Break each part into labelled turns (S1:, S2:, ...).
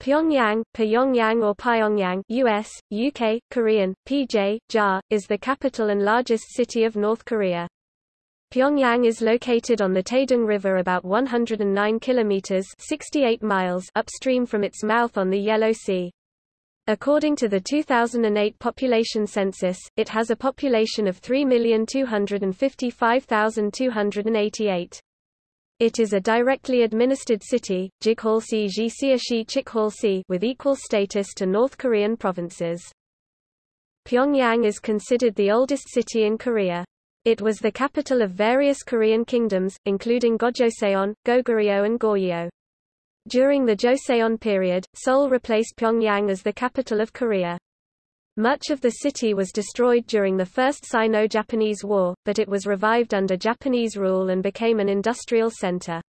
S1: Pyongyang, Pyongyang or Pyongyang US, UK, Korean, PJ, JA, is the capital and largest city of North Korea. Pyongyang is located on the Taedong River about 109 kilometers 68 miles upstream from its mouth on the Yellow Sea. According to the 2008 population census, it has a population of 3,255,288. It is a directly administered city, Jighalsi Jisiashi Chikhalsi with equal status to North Korean provinces. Pyongyang is considered the oldest city in Korea. It was the capital of various Korean kingdoms, including Gojoseon, Goguryeo and Goryeo. During the Joseon period, Seoul replaced Pyongyang as the capital of Korea. Much of the city was destroyed during the First Sino-Japanese War, but it was revived under Japanese rule and became an industrial center.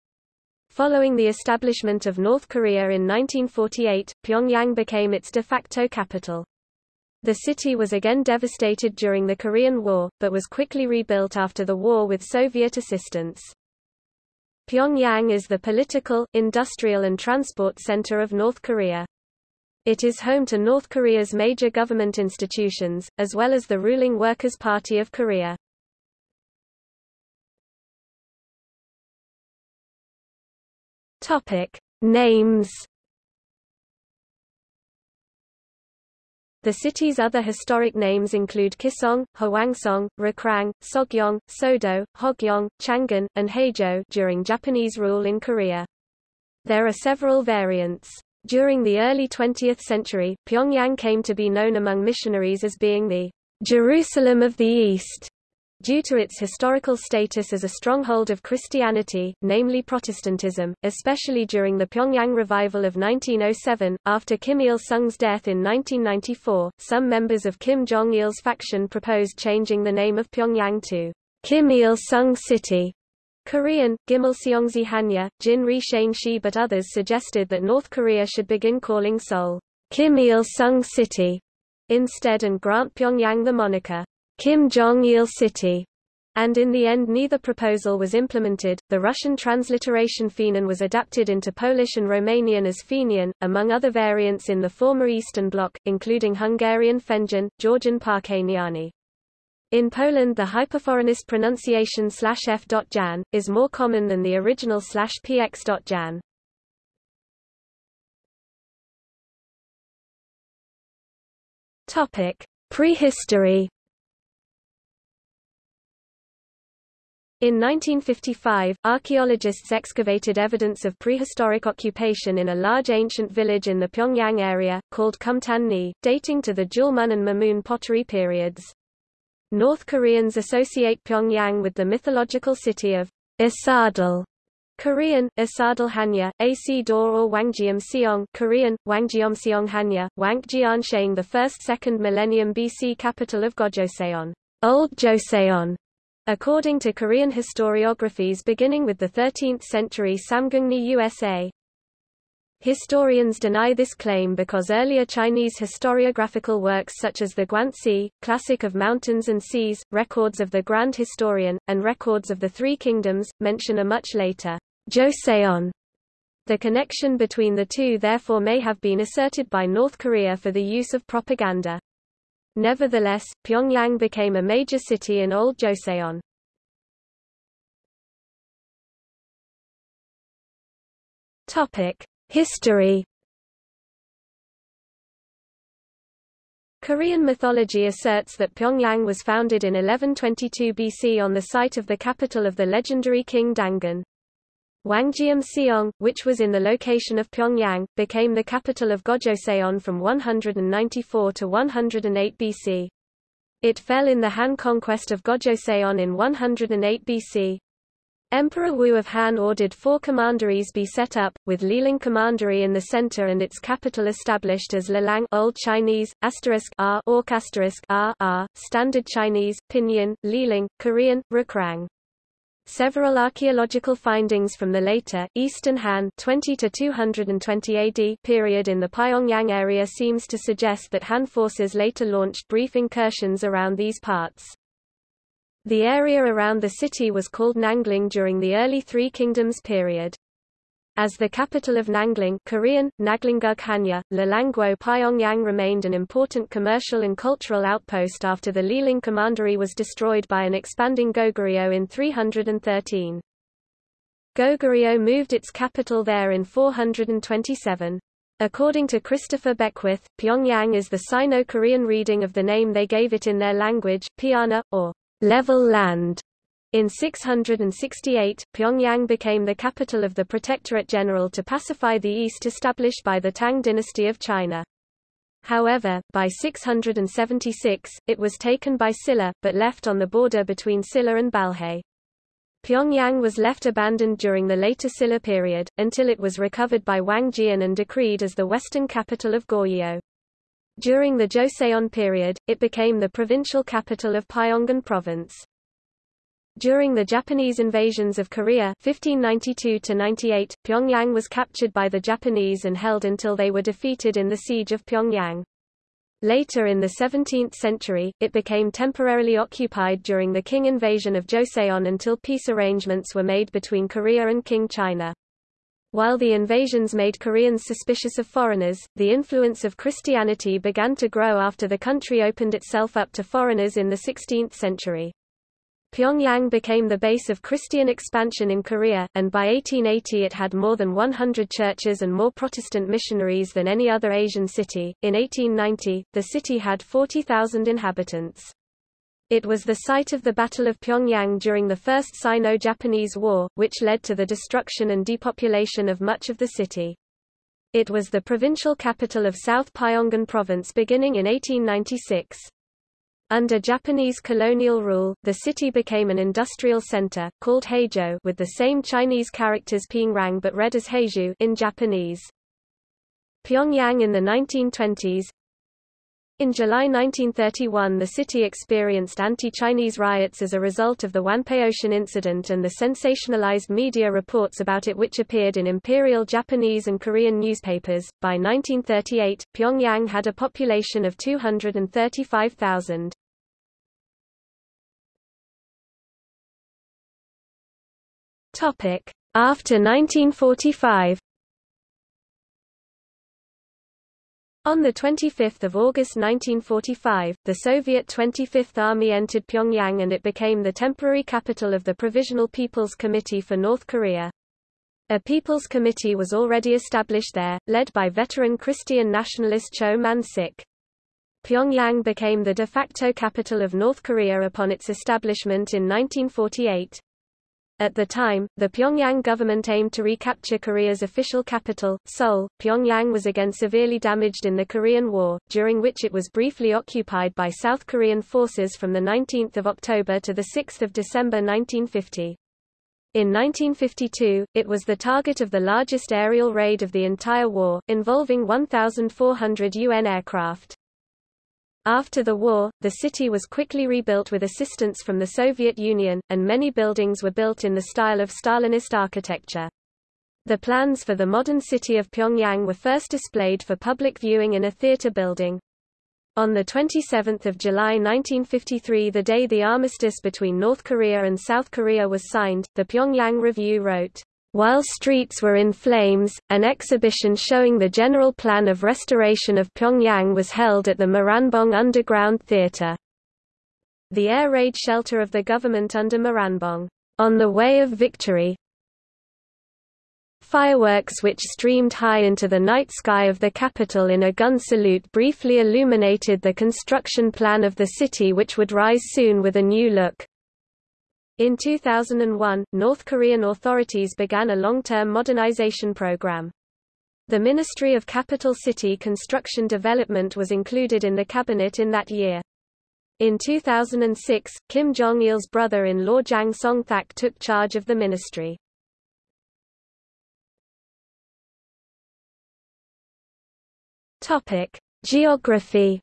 S1: Following the establishment of North Korea in 1948, Pyongyang became its de facto capital. The city was again devastated during the Korean War, but was quickly rebuilt after the war with Soviet assistance. Pyongyang is the political, industrial and transport center of North Korea. It is home to North Korea's major government institutions, as well as the ruling Workers' Party of Korea. Topic. Names The city's other historic names include Kisong, Hwangsong, Rakrang, Sogyong, Sodo, Hogyong, Changin, and Haejo during Japanese rule in Korea. There are several variants. During the early 20th century, Pyongyang came to be known among missionaries as being the Jerusalem of the East, due to its historical status as a stronghold of Christianity, namely Protestantism, especially during the Pyongyang revival of 1907. After Kim Il sung's death in 1994, some members of Kim Jong il's faction proposed changing the name of Pyongyang to Kim Il sung City, Korean, Gimilseongsi Hanya, Jin Ri Shi but others suggested that North Korea should begin calling Seoul Kim Il-sung City instead and grant Pyongyang the moniker Kim Jong-il City. And in the end neither proposal was implemented. The Russian transliteration Fenian was adapted into Polish and Romanian as Fenian, among other variants in the former Eastern Bloc, including Hungarian Fenjan, Georgian Parkaniani. In Poland the hyperforeignnist pronunciation slash f.jan, is more common than the original slash px.jan. Prehistory In 1955, archaeologists excavated evidence of prehistoric occupation in a large ancient village in the Pyongyang area, called Kumtan-ni, dating to the Jeulmun and Mumun pottery periods. North Koreans associate Pyongyang with the mythological city of Asadal, Korean, Asadal Hanya, AC Dor or Wangjeom Seong Korean, Wangjeom Seong Hanya, Wangjian the first second millennium BC capital of Gojoseon, Old Joseon. According to Korean historiographies beginning with the 13th century Samguk yusa, Historians deny this claim because earlier Chinese historiographical works such as the Guanzi, Classic of Mountains and Seas, Records of the Grand Historian, and Records of the Three Kingdoms, mention a much later Joseon. The connection between the two therefore may have been asserted by North Korea for the use of propaganda. Nevertheless, Pyongyang became a major city in Old Joseon. Topic: History Korean mythology asserts that Pyongyang was founded in 1122 BC on the site of the capital of the legendary king Dangun. Wangjeom Seong, which was in the location of Pyongyang, became the capital of Gojoseon from 194 to 108 BC. It fell in the Han conquest of Gojoseon in 108 BC. Emperor Wu of Han ordered four commanderies be set up, with Lelang Commandery in the center and its capital established as Lelang Old Chinese, asterisk R, Orc asterisk R, R, Standard Chinese, Pinyin, Lelang, Korean, Rukrang. Several archaeological findings from the later, Eastern Han 20 to 220 AD period in the Pyongyang area seems to suggest that Han forces later launched brief incursions around these parts. The area around the city was called Nangling during the early Three Kingdoms period. As the capital of Nangling Korean, Naglingug Hanya, Lalangguo Pyongyang remained an important commercial and cultural outpost after the Lelang Commandery was destroyed by an expanding Goguryeo in 313. Goguryeo moved its capital there in 427. According to Christopher Beckwith, Pyongyang is the Sino-Korean reading of the name they gave it in their language, Piana, or level land. In 668, Pyongyang became the capital of the Protectorate General to pacify the East established by the Tang dynasty of China. However, by 676, it was taken by Silla, but left on the border between Silla and Balhae. Pyongyang was left abandoned during the later Silla period, until it was recovered by Wang Jian and decreed as the western capital of Goryeo. During the Joseon period, it became the provincial capital of Pyongan province. During the Japanese invasions of Korea 1592-98, Pyongyang was captured by the Japanese and held until they were defeated in the Siege of Pyongyang. Later in the 17th century, it became temporarily occupied during the Qing invasion of Joseon until peace arrangements were made between Korea and Qing China. While the invasions made Koreans suspicious of foreigners, the influence of Christianity began to grow after the country opened itself up to foreigners in the 16th century. Pyongyang became the base of Christian expansion in Korea, and by 1880 it had more than 100 churches and more Protestant missionaries than any other Asian city. In 1890, the city had 40,000 inhabitants. It was the site of the Battle of Pyongyang during the First Sino-Japanese War, which led to the destruction and depopulation of much of the city. It was the provincial capital of South Pyongan Province beginning in 1896. Under Japanese colonial rule, the city became an industrial center, called Heijo with the same Chinese characters Pyongyang but read as Heiju in Japanese. Pyongyang in the 1920s In July 1931 the city experienced anti-Chinese riots as a result of the Wanpaoshan incident and the sensationalized media reports about it which appeared in imperial Japanese and Korean newspapers. By 1938, Pyongyang had a population of 235,000. Topic: After 1945. On 25 August 1945, the Soviet 25th Army entered Pyongyang and it became the temporary capital of the Provisional People's Committee for North Korea. A People's Committee was already established there, led by veteran Christian nationalist Cho Man-sik. Pyongyang became the de facto capital of North Korea upon its establishment in 1948. At the time, the Pyongyang government aimed to recapture Korea's official capital, Seoul. Pyongyang was again severely damaged in the Korean War, during which it was briefly occupied by South Korean forces from 19 October to 6 December 1950. In 1952, it was the target of the largest aerial raid of the entire war, involving 1,400 UN aircraft. After the war, the city was quickly rebuilt with assistance from the Soviet Union, and many buildings were built in the style of Stalinist architecture. The plans for the modern city of Pyongyang were first displayed for public viewing in a theater building. On 27 July 1953 the day the armistice between North Korea and South Korea was signed, the Pyongyang Review wrote, while streets were in flames, an exhibition showing the general plan of restoration of Pyongyang was held at the Moranbong Underground Theatre. The air raid shelter of the government under Moranbong, on the way of victory. Fireworks which streamed high into the night sky of the capital in a gun salute briefly illuminated the construction plan of the city which would rise soon with a new look. In 2001, North Korean authorities began a long-term modernization program. The Ministry of Capital City Construction Development was included in the cabinet in that year. In 2006, Kim Jong-il's brother-in-law Jang Song-thak took charge of the ministry. Topic: Geography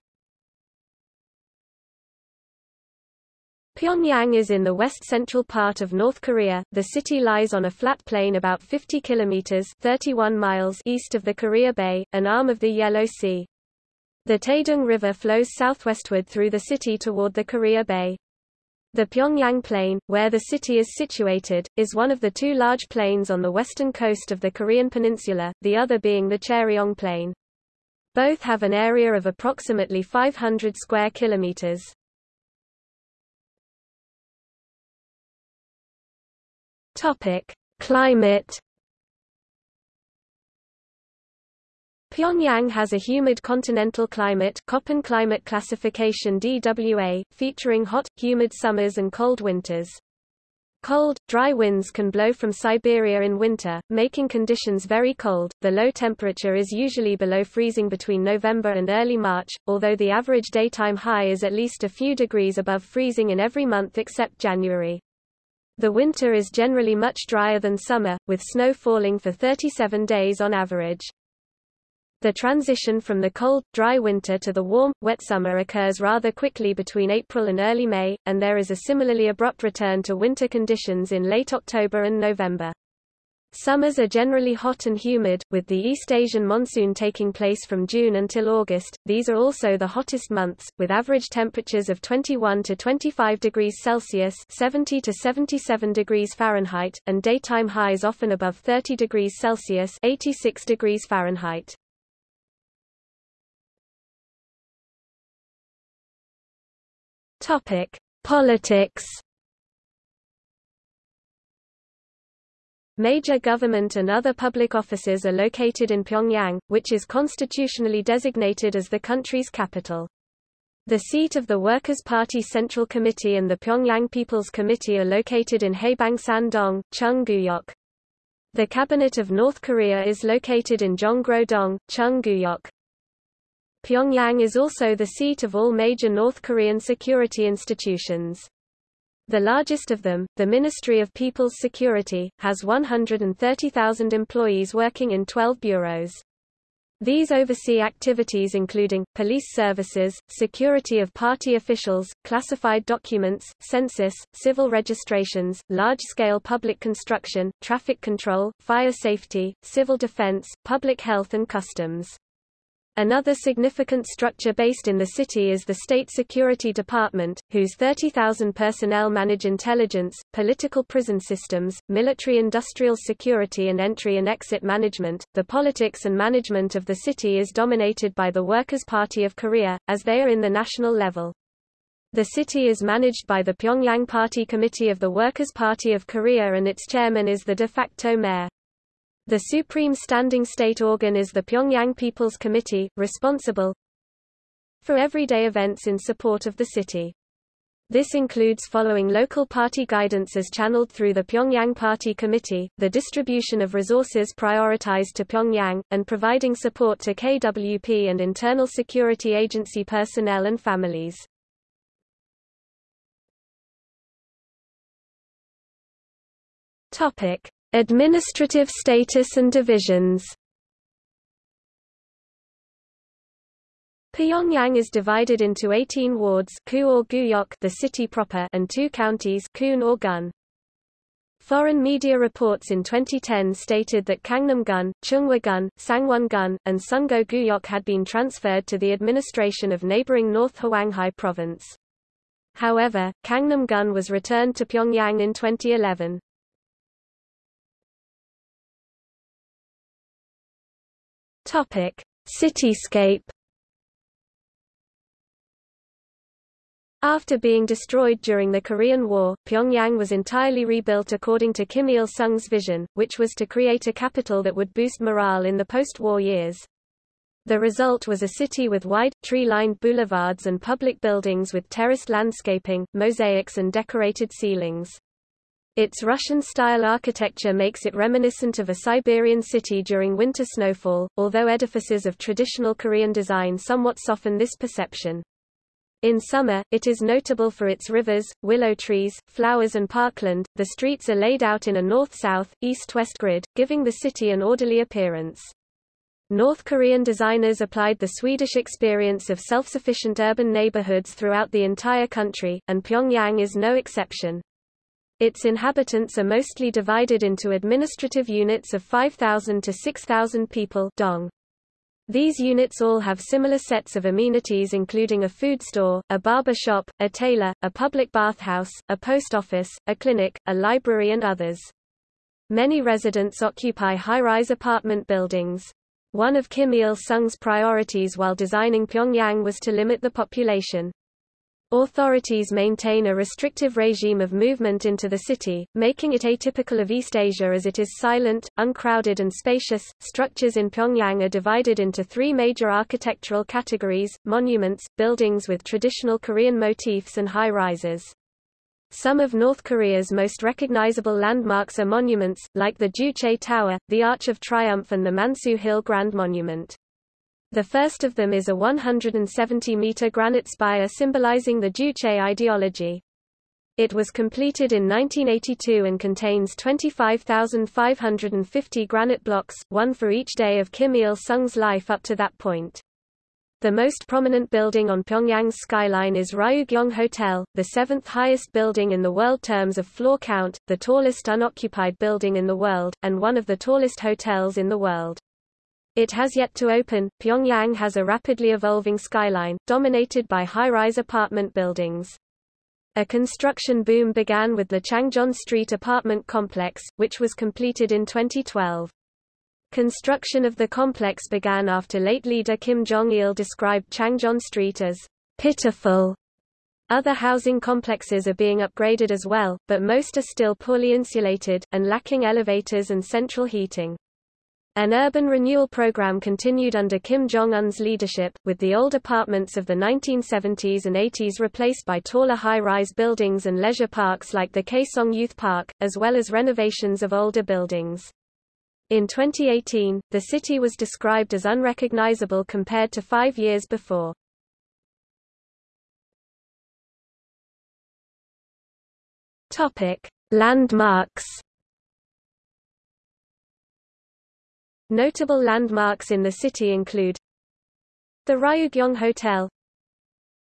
S1: Pyongyang is in the west-central part of North Korea. The city lies on a flat plain about 50 kilometers (31 miles) east of the Korea Bay, an arm of the Yellow Sea. The Taedong River flows southwestward through the city toward the Korea Bay. The Pyongyang Plain, where the city is situated, is one of the two large plains on the western coast of the Korean peninsula, the other being the Cheryong Plain. Both have an area of approximately 500 square kilometers. Topic: Climate Pyongyang has a humid continental climate Köppen climate classification DWA, featuring hot, humid summers and cold winters. Cold, dry winds can blow from Siberia in winter, making conditions very cold. The low temperature is usually below freezing between November and early March, although the average daytime high is at least a few degrees above freezing in every month except January. The winter is generally much drier than summer, with snow falling for 37 days on average. The transition from the cold, dry winter to the warm, wet summer occurs rather quickly between April and early May, and there is a similarly abrupt return to winter conditions in late October and November. Summers are generally hot and humid, with the East Asian monsoon taking place from June until August. These are also the hottest months, with average temperatures of 21 to 25 degrees Celsius (70 to 77 degrees Fahrenheit) and daytime highs often above 30 degrees Celsius (86 degrees Fahrenheit). Topic: Politics. Major government and other public offices are located in Pyongyang, which is constitutionally designated as the country's capital. The seat of the Workers' Party Central Committee and the Pyongyang People's Committee are located in Haebangsan-dong, Chung-guyok. The Cabinet of North Korea is located in Jonggro-dong, Chung-guyok. Pyongyang is also the seat of all major North Korean security institutions. The largest of them, the Ministry of People's Security, has 130,000 employees working in 12 bureaus. These oversee activities including, police services, security of party officials, classified documents, census, civil registrations, large-scale public construction, traffic control, fire safety, civil defense, public health and customs. Another significant structure based in the city is the State Security Department, whose 30,000 personnel manage intelligence, political prison systems, military industrial security and entry and exit management. The politics and management of the city is dominated by the Workers' Party of Korea, as they are in the national level. The city is managed by the Pyongyang Party Committee of the Workers' Party of Korea and its chairman is the de facto mayor. The supreme standing state organ is the Pyongyang People's Committee, responsible for everyday events in support of the city. This includes following local party guidance as channeled through the Pyongyang Party Committee, the distribution of resources prioritized to Pyongyang, and providing support to KWP and internal security agency personnel and families. Topic: Administrative status and divisions Pyongyang is divided into 18 wards or the city proper and two counties Kun or Gun. Foreign media reports in 2010 stated that Gangnam-gun, Chunghwa-gun, Sangwon-gun, and Sungo-guyok had been transferred to the administration of neighboring North Hwanghae province. However, Gangnam-gun was returned to Pyongyang in 2011. Topic: Cityscape. After being destroyed during the Korean War, Pyongyang was entirely rebuilt according to Kim Il-sung's vision, which was to create a capital that would boost morale in the post-war years. The result was a city with wide, tree-lined boulevards and public buildings with terraced landscaping, mosaics and decorated ceilings. Its Russian-style architecture makes it reminiscent of a Siberian city during winter snowfall, although edifices of traditional Korean design somewhat soften this perception. In summer, it is notable for its rivers, willow trees, flowers and parkland. The streets are laid out in a north-south, east-west grid, giving the city an orderly appearance. North Korean designers applied the Swedish experience of self-sufficient urban neighborhoods throughout the entire country, and Pyongyang is no exception. Its inhabitants are mostly divided into administrative units of 5,000 to 6,000 people dong. These units all have similar sets of amenities including a food store, a barber shop, a tailor, a public bathhouse, a post office, a clinic, a library and others. Many residents occupy high-rise apartment buildings. One of Kim Il-sung's priorities while designing Pyongyang was to limit the population. Authorities maintain a restrictive regime of movement into the city, making it atypical of East Asia as it is silent, uncrowded and spacious. Structures in Pyongyang are divided into three major architectural categories, monuments, buildings with traditional Korean motifs and high-rises. Some of North Korea's most recognizable landmarks are monuments, like the Juche Tower, the Arch of Triumph and the Mansu Hill Grand Monument. The first of them is a 170-meter granite spire symbolizing the Juche ideology. It was completed in 1982 and contains 25,550 granite blocks, one for each day of Kim Il-sung's life up to that point. The most prominent building on Pyongyang's skyline is Ryugyong Hotel, the seventh highest building in the world terms of floor count, the tallest unoccupied building in the world, and one of the tallest hotels in the world. It has yet to open. Pyongyang has a rapidly evolving skyline, dominated by high-rise apartment buildings. A construction boom began with the Changjon Street apartment complex, which was completed in 2012. Construction of the complex began after late leader Kim Jong-il described Changjon Street as pitiful. Other housing complexes are being upgraded as well, but most are still poorly insulated, and lacking elevators and central heating. An urban renewal program continued under Kim Jong-un's leadership, with the old apartments of the 1970s and 80s replaced by taller high-rise buildings and leisure parks like the Kaesong Youth Park, as well as renovations of older buildings. In 2018, the city was described as unrecognizable compared to five years before. Landmarks Notable landmarks in the city include the Ryugyong Hotel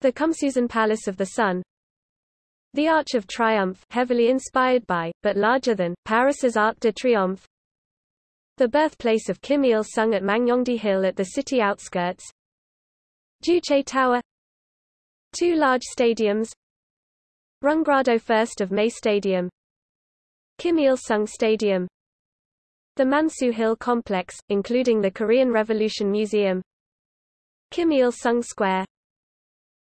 S1: the Kumsusan Palace of the Sun the Arch of Triumph heavily inspired by, but larger than, Paris's Arc de Triomphe the birthplace of Kim Il-sung at Mangyongdae Hill at the city outskirts Juche Tower Two large stadiums Rungrado 1st of May Stadium Kim Il-sung Stadium the Mansu Hill Complex, including the Korean Revolution Museum Kim Il-sung Square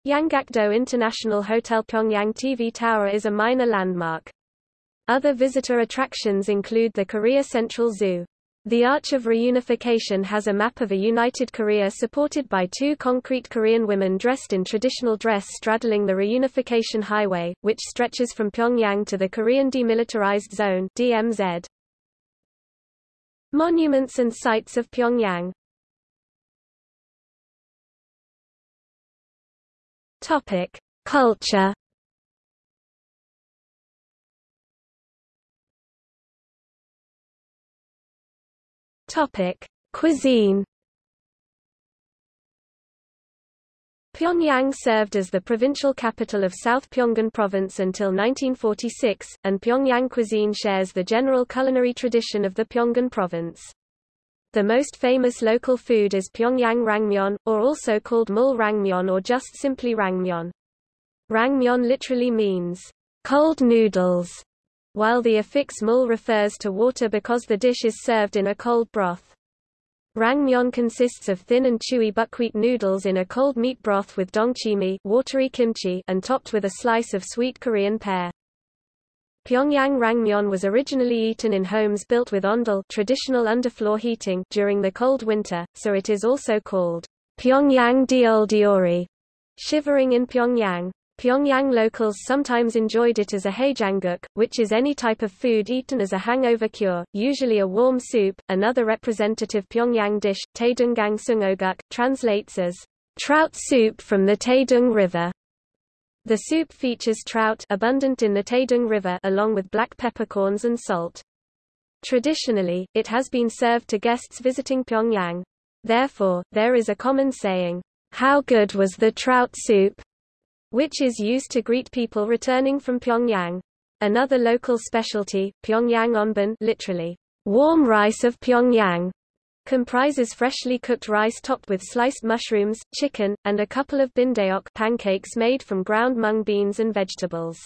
S1: Yanggakdo International Hotel Pyongyang TV Tower is a minor landmark. Other visitor attractions include the Korea Central Zoo. The Arch of Reunification has a map of a united Korea supported by two concrete Korean women dressed in traditional dress straddling the Reunification Highway, which stretches from Pyongyang to the Korean Demilitarized Zone DMZ. Monuments and sites of Pyongyang Topic: Culture. Topic: Cuisine. Pyongyang served as the provincial capital of South Pyongan Province until 1946, and Pyongyang cuisine shares the general culinary tradition of the Pyongan Province. The most famous local food is Pyongyang rangmyeon, or also called mul rangmyeon or just simply rangmyeon. Rangmyeon literally means cold noodles, while the affix mul refers to water because the dish is served in a cold broth. Rangmyeon consists of thin and chewy buckwheat noodles in a cold meat broth with dongchimi watery kimchi and topped with a slice of sweet Korean pear. Pyongyang rangmyeon was originally eaten in homes built with ondol traditional underfloor heating during the cold winter, so it is also called Pyongyang Deoldeori, shivering in Pyongyang. Pyongyang locals sometimes enjoyed it as a haejangguk, which is any type of food eaten as a hangover cure, usually a warm soup. Another representative Pyongyang dish, Taedunggang sungoguk, translates as trout soup from the Taedong River. The soup features trout abundant in the Taedong River along with black peppercorns and salt. Traditionally, it has been served to guests visiting Pyongyang. Therefore, there is a common saying, how good was the trout soup? Which is used to greet people returning from Pyongyang. Another local specialty, Pyongyang onban literally, warm rice of Pyongyang, comprises freshly cooked rice topped with sliced mushrooms, chicken, and a couple of bindaeok pancakes made from ground mung beans and vegetables.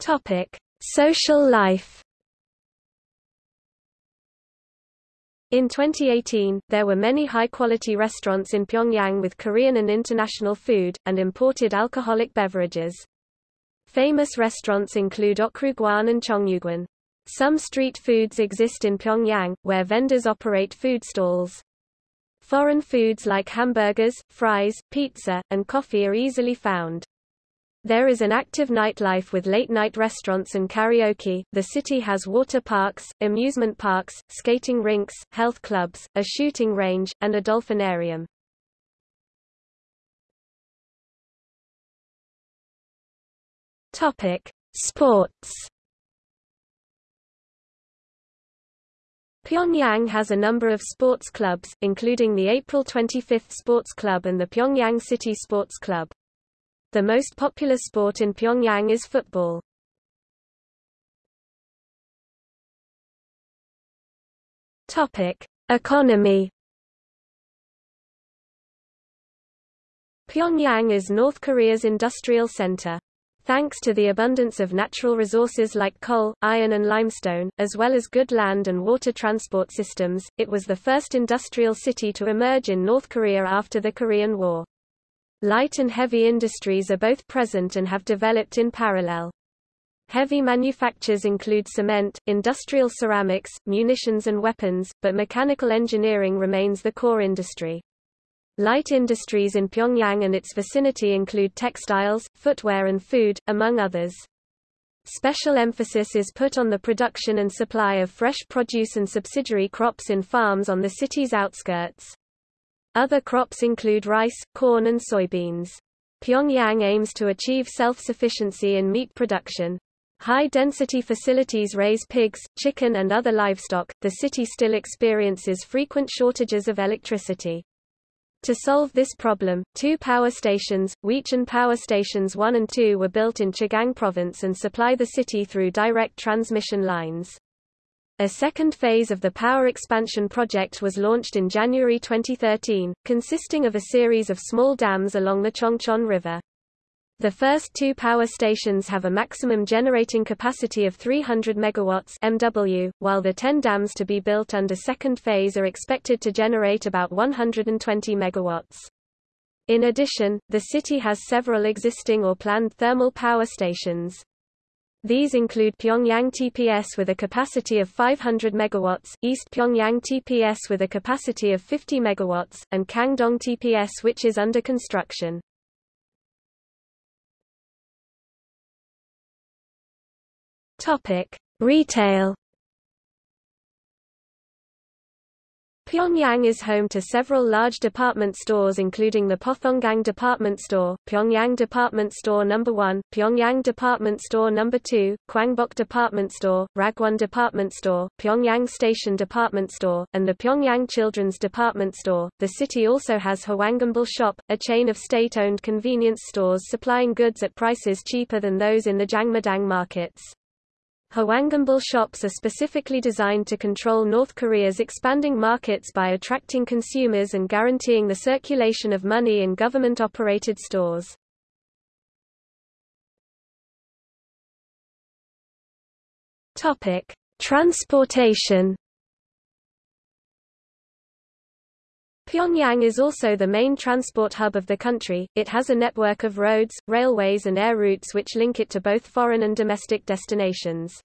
S1: Topic: Social life. In 2018, there were many high-quality restaurants in Pyongyang with Korean and international food, and imported alcoholic beverages. Famous restaurants include Okrugwan and Chongyugwan. Some street foods exist in Pyongyang, where vendors operate food stalls. Foreign foods like hamburgers, fries, pizza, and coffee are easily found. There is an active nightlife with late-night restaurants and karaoke. The city has water parks, amusement parks, skating rinks, health clubs, a shooting range, and a dolphinarium. Topic: Sports. Pyongyang has a number of sports clubs, including the April 25 Sports Club and the Pyongyang City Sports Club. The most popular sport in Pyongyang is football. Topic: Economy. Pyongyang is North Korea's industrial center. Thanks to the abundance of natural resources like coal, iron and limestone, as well as good land and water transport systems, it was the first industrial city to emerge in North Korea after the Korean War. Light and heavy industries are both present and have developed in parallel. Heavy manufactures include cement, industrial ceramics, munitions and weapons, but mechanical engineering remains the core industry. Light industries in Pyongyang and its vicinity include textiles, footwear and food, among others. Special emphasis is put on the production and supply of fresh produce and subsidiary crops in farms on the city's outskirts. Other crops include rice, corn and soybeans. Pyongyang aims to achieve self-sufficiency in meat production. High-density facilities raise pigs, chicken and other livestock. The city still experiences frequent shortages of electricity. To solve this problem, two power stations, Huichon Power Stations 1 and 2 were built in Chagang Province and supply the city through direct transmission lines. A second phase of the power expansion project was launched in January 2013, consisting of a series of small dams along the Chongchon River. The first two power stations have a maximum generating capacity of 300 megawatts MW, while the 10 dams to be built under second phase are expected to generate about 120 megawatts. In addition, the city has several existing or planned thermal power stations. These include Pyongyang TPS with a capacity of 500 megawatts, East Pyongyang TPS with a capacity of 50 megawatts, and Kangdong TPS which is under construction. Retail Pyongyang is home to several large department stores including the Pothonggang Department Store, Pyongyang Department Store No. 1, Pyongyang Department Store No. 2, Kwangbok Department Store, Ragwon Department Store, Pyongyang Station Department Store, and the Pyongyang Children's Department Store. The city also has Hwangambul Shop, a chain of state-owned convenience stores supplying goods at prices cheaper than those in the Jangmadang markets. Hwangambul shops are specifically designed to control North Korea's expanding markets by attracting consumers and guaranteeing the circulation of money in government-operated stores. Topic: Transportation Pyongyang is also the main transport hub of the country, it has a network of roads, railways and air routes which link it to both foreign and domestic destinations.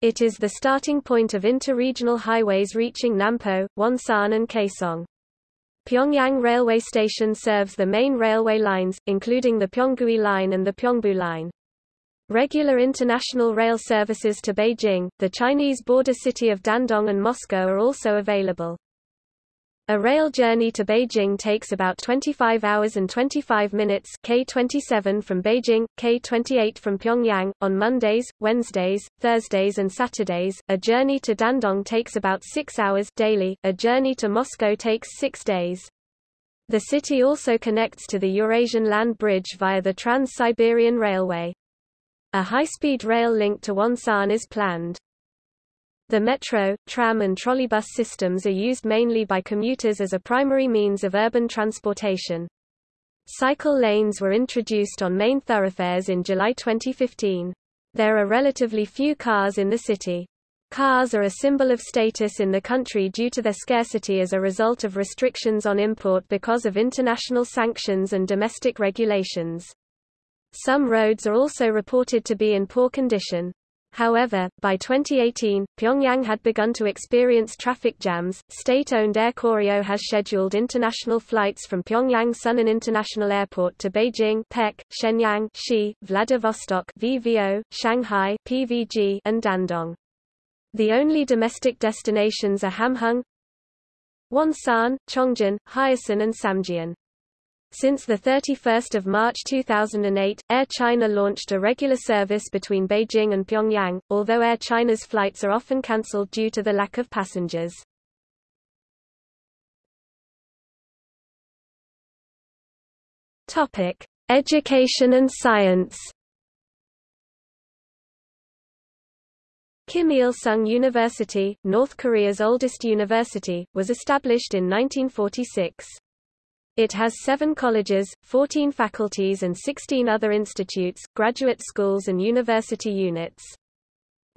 S1: It is the starting point of inter-regional highways reaching Nampo, Wonsan and Kaesong. Pyongyang Railway Station serves the main railway lines, including the Pyeonggui Line and the Pyeongbu Line. Regular international rail services to Beijing, the Chinese border city of Dandong and Moscow are also available. A rail journey to Beijing takes about 25 hours and 25 minutes K27 from Beijing, K28 from Pyongyang, on Mondays, Wednesdays, Thursdays and Saturdays. A journey to Dandong takes about 6 hours daily, a journey to Moscow takes 6 days. The city also connects to the Eurasian land bridge via the Trans-Siberian Railway. A high-speed rail link to Wonsan is planned. The metro, tram and trolleybus systems are used mainly by commuters as a primary means of urban transportation. Cycle lanes were introduced on main thoroughfares in July 2015. There are relatively few cars in the city. Cars are a symbol of status in the country due to their scarcity as a result of restrictions on import because of international sanctions and domestic regulations. Some roads are also reported to be in poor condition. However, by 2018, Pyongyang had begun to experience traffic jams. State-owned Air Koryo has scheduled international flights from Pyongyang Sunan International Airport to Beijing, Pek, Shenyang, Xi, Vladivostok, VVO, Shanghai, PVG, and Dandong. The only domestic destinations are Hamhung, Wonsan, Chongjin, Hyesan and Samjiyon. Since 31 March 2008, Air China launched a regular service between Beijing and Pyongyang, although Air China's flights are often cancelled due to the lack of passengers. Topic: Education and science Kim Il-sung University, North Korea's oldest university, was established in 1946. It has seven colleges, 14 faculties and 16 other institutes, graduate schools and university units.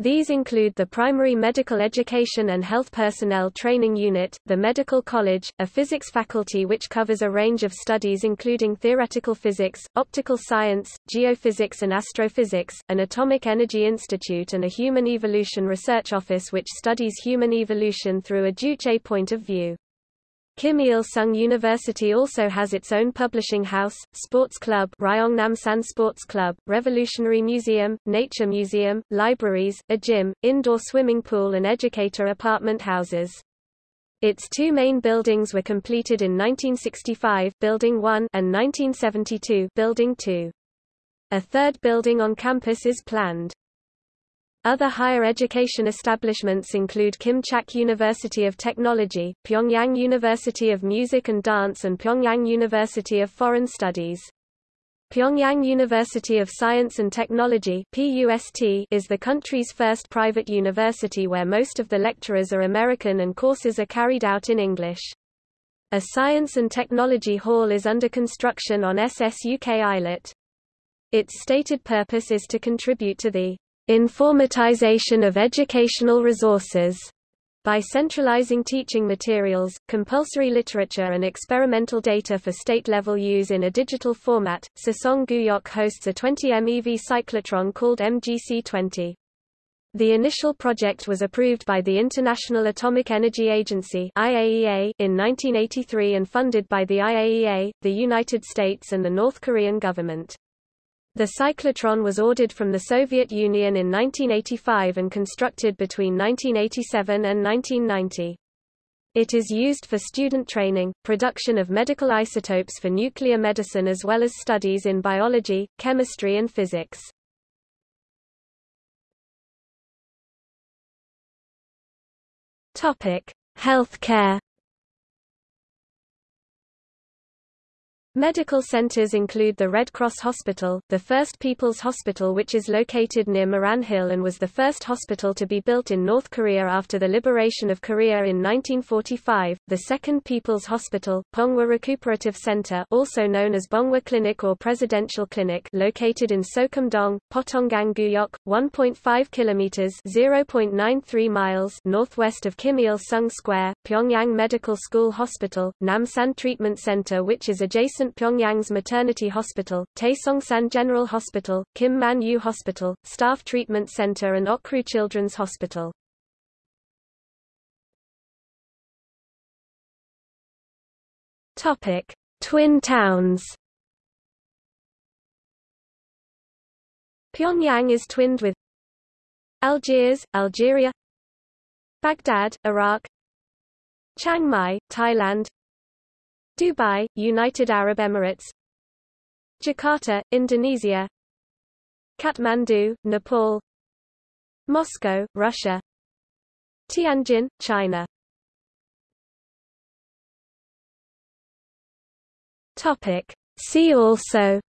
S1: These include the Primary Medical Education and Health Personnel Training Unit, the Medical College, a physics faculty which covers a range of studies including theoretical physics, optical science, geophysics and astrophysics, an Atomic Energy Institute and a Human Evolution Research Office which studies human evolution through a Juche point of view. Kim Il-sung University also has its own publishing house, sports club Ryong Namsan Sports Club, Revolutionary Museum, Nature Museum, libraries, a gym, indoor swimming pool and educator apartment houses. Its two main buildings were completed in 1965 Building 1 and 1972 Building 2. A third building on campus is planned. Other higher education establishments include Kim-Chaek University of Technology, Pyongyang University of Music and Dance and Pyongyang University of Foreign Studies. Pyongyang University of Science and Technology is the country's first private university where most of the lecturers are American and courses are carried out in English. A science and technology hall is under construction on SSUK Islet. Its stated purpose is to contribute to the informatization of educational resources by centralizing teaching materials, compulsory literature and experimental data for state-level use in a digital format, Sesong Guyok hosts a 20 MeV cyclotron called MGC-20. The initial project was approved by the International Atomic Energy Agency IAEA in 1983 and funded by the IAEA, the United States and the North Korean government. The cyclotron was ordered from the Soviet Union in 1985 and constructed between 1987 and 1990. It is used for student training, production of medical isotopes for nuclear medicine as well as studies in biology, chemistry and physics. Topic: Healthcare Medical centers include the Red Cross Hospital, the first People's Hospital which is located near Moran Hill and was the first hospital to be built in North Korea after the liberation of Korea in 1945, the second People's Hospital, Pongwa Recuperative Center also known as Bongwa Clinic or Presidential Clinic located in Sokumdong, Potonggang Guyok, 1.5 kilometers (0.93 miles) northwest of Kim Il-sung Square, Pyongyang Medical School Hospital, Namsan Treatment Center which is adjacent Pyongyang's Maternity Hospital, Taesongsan General Hospital, Kim Man Yu Hospital, Staff Treatment Center and Okru Children's Hospital. Topic: Twin towns. Pyongyang is twinned with Algiers, Algeria, Baghdad, Iraq, Chiang Mai, Thailand, Dubai, United Arab Emirates. Jakarta, Indonesia. Kathmandu, Nepal. Moscow, Russia. Tianjin, China. Topic. See also.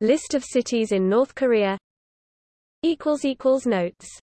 S1: List of cities in North Korea. Notes